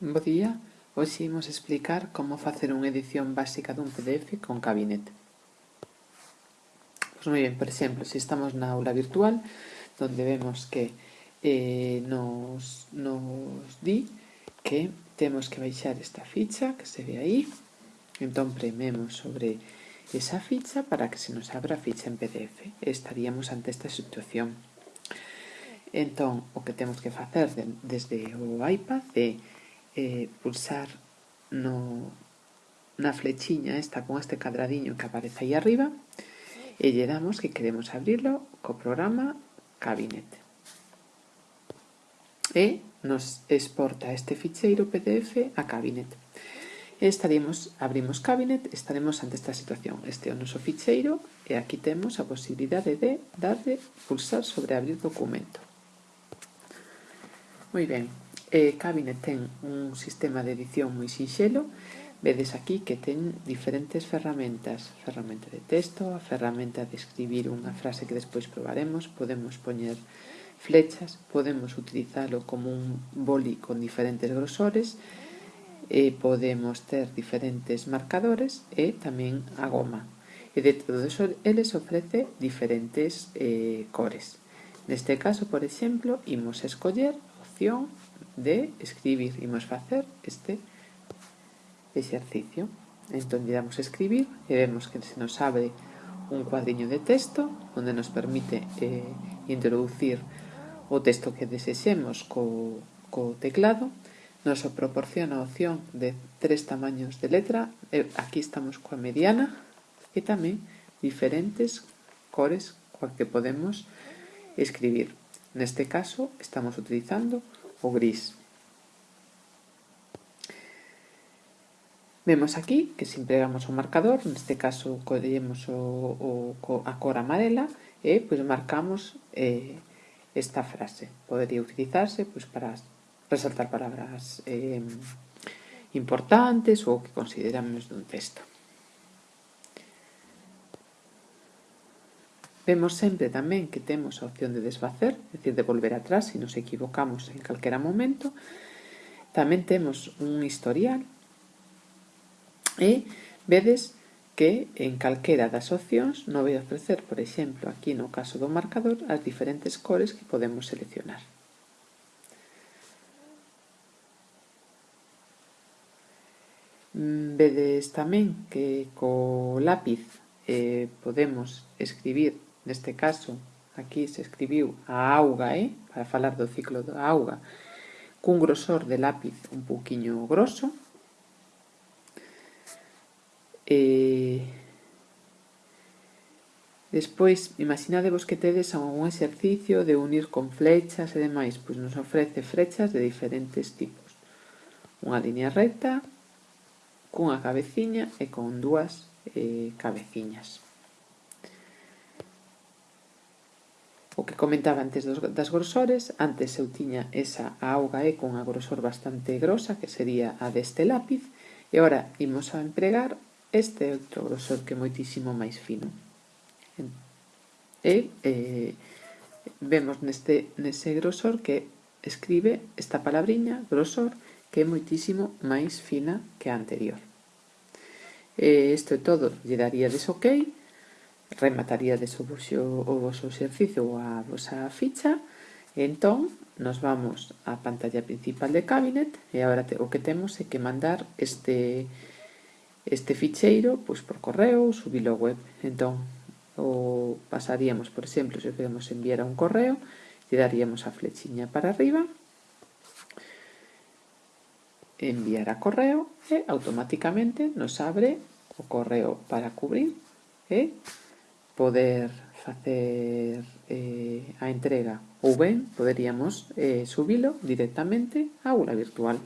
Bo día, hoxe imos explicar como facer unha edición básica dun PDF con Cabinet. Pois moi ben, por exemplo, se estamos na aula virtual, donde vemos que eh, nos, nos di que temos que baixar esta ficha que se ve aí, entón prememos sobre esa ficha para que se nos abra a ficha en PDF. Estaríamos ante esta situación. Entón, o que temos que facer desde o iPad é eh, pulsar no, na flechiña esta con este cadradiño que aparece aí arriba e lle damos que queremos abrirlo co programa Cabinet. E nos exporta este ficheiro PDF a Cabinet. E estaremos, abrimos Cabinet, estaremos ante esta situación. Este é o noso ficheiro e aquí temos a posibilidade de darle pulsar sobre abrir documento. Moi ben, E Cabine ten un sistema de edición moi sinxelo. Vedes aquí que ten diferentes ferramentas. Ferramenta de texto, a ferramenta de escribir unha frase que despois probaremos. Podemos poñer flechas podemos utilizalo como un boli con diferentes grosores e podemos ter diferentes marcadores e tamén a goma. E de todos eles ofrece diferentes eh, cores. Neste caso, por exemplo, imos escoller opción de escribir. Imos facer este exercicio. Entón, lle damos escribir e vemos que se nos abre un cuadriño de texto onde nos permite eh, introducir o texto que desexemos co, co teclado nos o proporciona a opción de tres tamaños de letra eh, aquí estamos coa mediana e tamén diferentes cores coa que podemos escribir neste caso estamos utilizando o gris. Vemos aquí que se empregamos o marcador, neste caso collemos o, o, a cor amarela e pois marcamos eh, esta frase. Podería utilizarse pois, para resaltar palabras eh, importantes ou que consideramos dun texto. Vemos sempre tamén que temos a opción de desfacer, é dicir, de volver atrás se nos equivocamos en calquera momento. Tamén temos un historial e vedes que en calquera das opcións non vai ofrecer, por exemplo, aquí no caso do marcador, as diferentes cores que podemos seleccionar. Vedes tamén que co lápiz eh, podemos escribir Neste caso, aquí se escribiu a auga, eh? para falar do ciclo da auga, cun grosor de lápiz un pouquiño grosso. E... Despois, imaginadevos que tedes algún exercicio de unir con flechas e demais, pois nos ofrece flechas de diferentes tipos. Unha línea recta, cunha cabeciña e con dúas eh, cabeciñas. o que comentaba antes dos, das grosores, antes eu tiña esa auga E con a grosor bastante grosa, que sería a deste lápiz, e ora imos a empregar este outro grosor que é moitísimo máis fino. E eh, vemos neste, nese grosor que escribe esta palabriña, grosor, que é moitísimo máis fina que a anterior. E isto é todo, lle daría des ok, remataríades o voso, o voso exercicio ou a vosa ficha. E entón nos vamos á pantalla principal de Cabinet e agora te, o que temos é que mandar este, este ficheiro pois, por correo ou subilo web. Entón o pasaríamos por exemplo se podemos enviar a un correo lle daríamos a flechiña para arriba enviar a correo e automáticamente nos abre o correo para cubrir e poder facer eh, a entrega ou ben poderíamos eh, directamente á aula virtual.